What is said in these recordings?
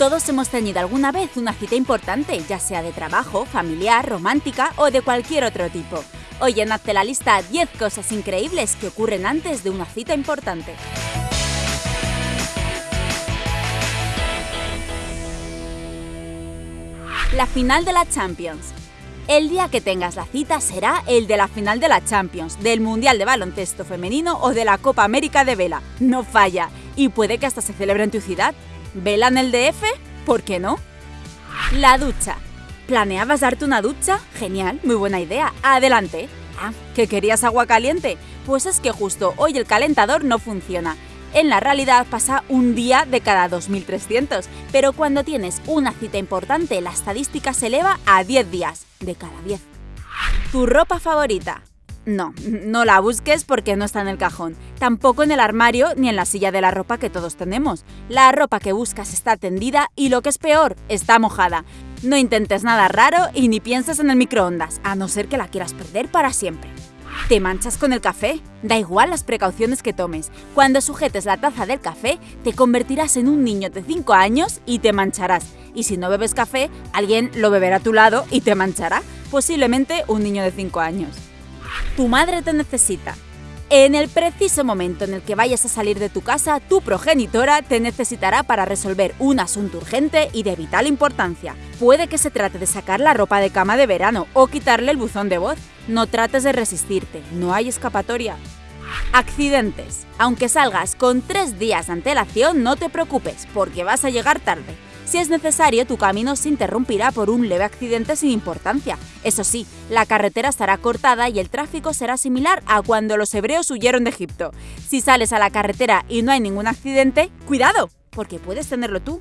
Todos hemos tenido alguna vez una cita importante, ya sea de trabajo, familiar, romántica o de cualquier otro tipo. Hoy en Hazte la lista 10 cosas increíbles que ocurren antes de una cita importante. La final de la Champions. El día que tengas la cita será el de la final de la Champions, del Mundial de Baloncesto Femenino o de la Copa América de Vela. No falla. Y puede que hasta se celebre en tu ciudad. ¿Vela en el DF? ¿Por qué no? La ducha. ¿Planeabas darte una ducha? Genial, muy buena idea. Adelante. Ah, ¿que querías agua caliente? Pues es que justo hoy el calentador no funciona. En la realidad pasa un día de cada 2300, pero cuando tienes una cita importante la estadística se eleva a 10 días de cada 10. ¿Tu ropa favorita? No, no la busques porque no está en el cajón, tampoco en el armario ni en la silla de la ropa que todos tenemos. La ropa que buscas está tendida y lo que es peor, está mojada. No intentes nada raro y ni pienses en el microondas, a no ser que la quieras perder para siempre. ¿Te manchas con el café? Da igual las precauciones que tomes. Cuando sujetes la taza del café, te convertirás en un niño de 5 años y te mancharás. Y si no bebes café, alguien lo beberá a tu lado y te manchará. Posiblemente un niño de 5 años. Tu madre te necesita. En el preciso momento en el que vayas a salir de tu casa, tu progenitora te necesitará para resolver un asunto urgente y de vital importancia. Puede que se trate de sacar la ropa de cama de verano o quitarle el buzón de voz. No trates de resistirte, no hay escapatoria. Accidentes. Aunque salgas con tres días de antelación, no te preocupes, porque vas a llegar tarde. Si es necesario, tu camino se interrumpirá por un leve accidente sin importancia. Eso sí, la carretera estará cortada y el tráfico será similar a cuando los hebreos huyeron de Egipto. Si sales a la carretera y no hay ningún accidente, ¡cuidado! Porque puedes tenerlo tú.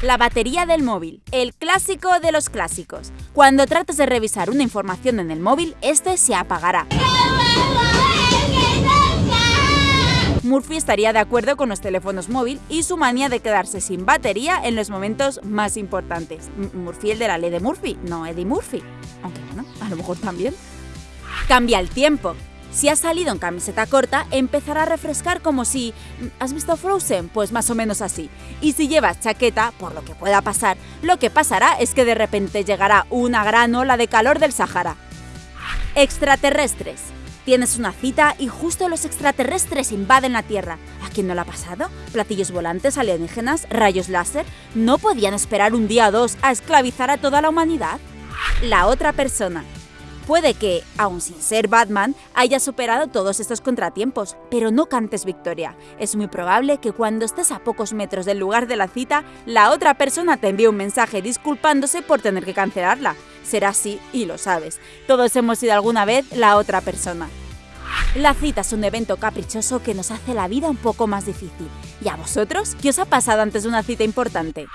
La batería del móvil, el clásico de los clásicos. Cuando trates de revisar una información en el móvil, este se apagará. Murphy estaría de acuerdo con los teléfonos móvil y su manía de quedarse sin batería en los momentos más importantes. Murphy el de la ley de Murphy, no Eddie Murphy. Aunque bueno, a lo mejor también. Cambia el tiempo. Si has salido en camiseta corta, empezará a refrescar como si... ¿Has visto Frozen? Pues más o menos así. Y si llevas chaqueta, por lo que pueda pasar, lo que pasará es que de repente llegará una gran ola de calor del Sahara. Extraterrestres. Tienes una cita y justo los extraterrestres invaden la Tierra. ¿A quién no le ha pasado? Platillos volantes, alienígenas, rayos láser. ¿No podían esperar un día o dos a esclavizar a toda la humanidad? La otra persona. Puede que, aun sin ser Batman, haya superado todos estos contratiempos, pero no cantes victoria. Es muy probable que cuando estés a pocos metros del lugar de la cita, la otra persona te envíe un mensaje disculpándose por tener que cancelarla. Será así y lo sabes. Todos hemos sido alguna vez la otra persona. La cita es un evento caprichoso que nos hace la vida un poco más difícil. ¿Y a vosotros? ¿Qué os ha pasado antes de una cita importante?